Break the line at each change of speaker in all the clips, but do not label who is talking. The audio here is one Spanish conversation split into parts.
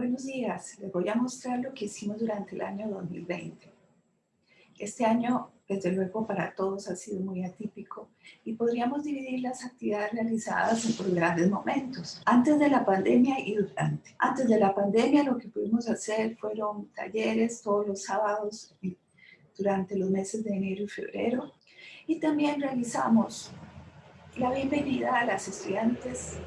Buenos días, les voy a mostrar lo que hicimos durante el año 2020. Este año, desde luego, para todos ha sido muy atípico y podríamos dividir las actividades realizadas por grandes momentos, antes de la pandemia y durante. Antes de la pandemia lo que pudimos hacer fueron talleres todos los sábados durante los meses de enero y febrero y también realizamos la bienvenida a las estudiantes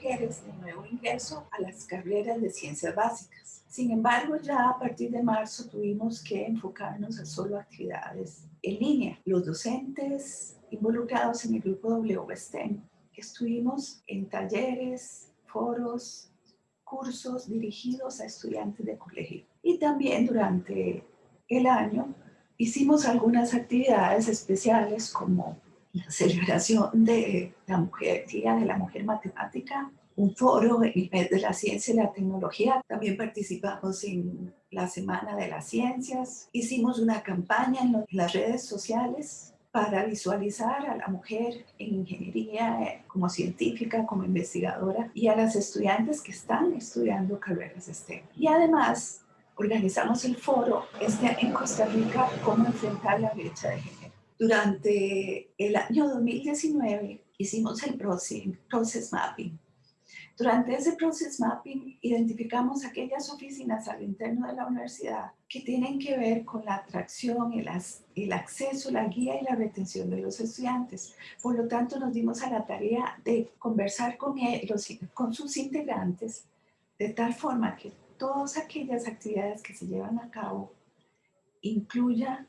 mujeres de nuevo ingreso a las carreras de ciencias básicas. Sin embargo, ya a partir de marzo tuvimos que enfocarnos a solo actividades en línea. Los docentes involucrados en el grupo WSTEM estuvimos en talleres, foros, cursos dirigidos a estudiantes de colegio. Y también durante el año hicimos algunas actividades especiales como la celebración de la mujer, Día de la Mujer Matemática, un foro en el mes de la ciencia y la tecnología. También participamos en la Semana de las Ciencias. Hicimos una campaña en las redes sociales para visualizar a la mujer en ingeniería eh, como científica, como investigadora y a las estudiantes que están estudiando carreras STEM. Y además organizamos el foro este en Costa Rica, cómo enfrentar la brecha de género. Durante el año 2019 hicimos el process mapping. Durante ese process mapping identificamos aquellas oficinas al interno de la universidad que tienen que ver con la atracción, el, el acceso, la guía y la retención de los estudiantes. Por lo tanto, nos dimos a la tarea de conversar con, ellos, con sus integrantes de tal forma que todas aquellas actividades que se llevan a cabo incluya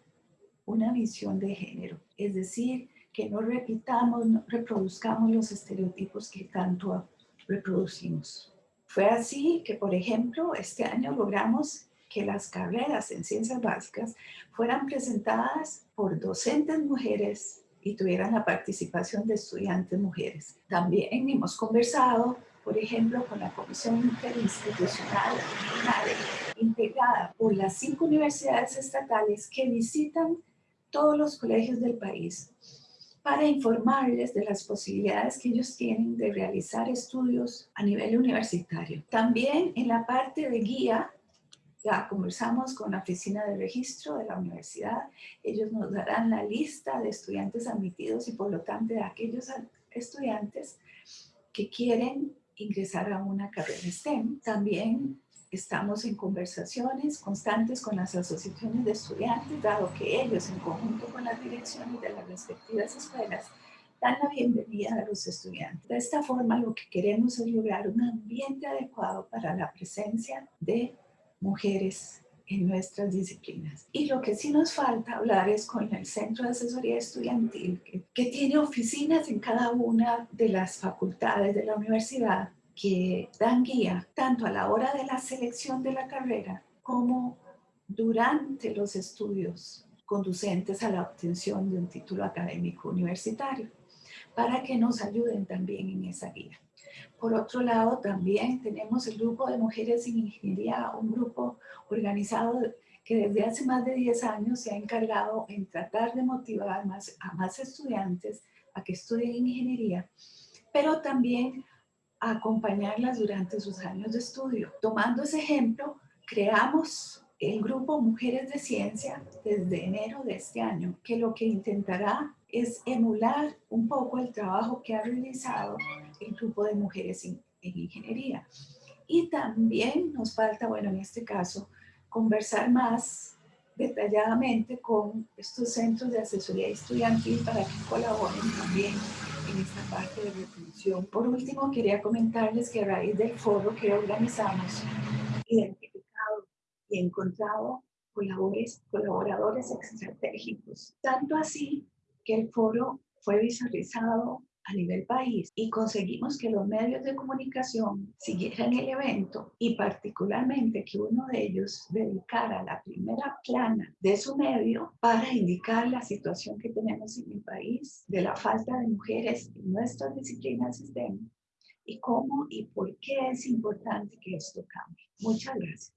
una visión de género, es decir, que no repitamos, no reproduzcamos los estereotipos que tanto reproducimos. Fue así que, por ejemplo, este año logramos que las carreras en ciencias básicas fueran presentadas por docentes mujeres y tuvieran la participación de estudiantes mujeres. También hemos conversado, por ejemplo, con la Comisión Interinstitucional integrada por las cinco universidades estatales que visitan todos los colegios del país para informarles de las posibilidades que ellos tienen de realizar estudios a nivel universitario. También en la parte de guía, ya conversamos con la oficina de registro de la universidad, ellos nos darán la lista de estudiantes admitidos y por lo tanto de aquellos estudiantes que quieren ingresar a una carrera STEM. También Estamos en conversaciones constantes con las asociaciones de estudiantes, dado que ellos, en conjunto con las direcciones de las respectivas escuelas, dan la bienvenida a los estudiantes. De esta forma, lo que queremos es lograr un ambiente adecuado para la presencia de mujeres en nuestras disciplinas. Y lo que sí nos falta hablar es con el Centro de Asesoría Estudiantil, que, tiene oficinas en cada una de las facultades de la universidad que dan guía tanto a la hora de la selección de la carrera como durante los estudios conducentes a la obtención de un título académico universitario, para que nos ayuden también en esa guía. Por otro lado, también tenemos el grupo de mujeres en ingeniería, un grupo organizado que desde hace más de 10 años se ha encargado en tratar de motivar más, a más estudiantes a que estudien ingeniería, pero también acompañarlas durante sus años de estudio. Tomando ese ejemplo, creamos el grupo Mujeres de Ciencia desde enero de este año, que lo que intentará es emular un poco el trabajo que ha realizado el grupo de mujeres en, en ingeniería. Y también nos falta, bueno, en este caso, conversar más detalladamente con estos centros de asesoría estudiantil para que colaboren también en esta parte de reflexión. Por último, quería comentarles que a raíz del foro que organizamos, identificado y encontrado colaboradores, colaboradores estratégicos. Tanto así que el foro fue visualizado a nivel país y conseguimos que los medios de comunicación siguieran el evento y particularmente que uno de ellos dedicara la primera plana de su medio para indicar la situación que tenemos en el país de la falta de mujeres en nuestras disciplinas STEM y cómo y por qué es importante que esto cambie. Muchas gracias.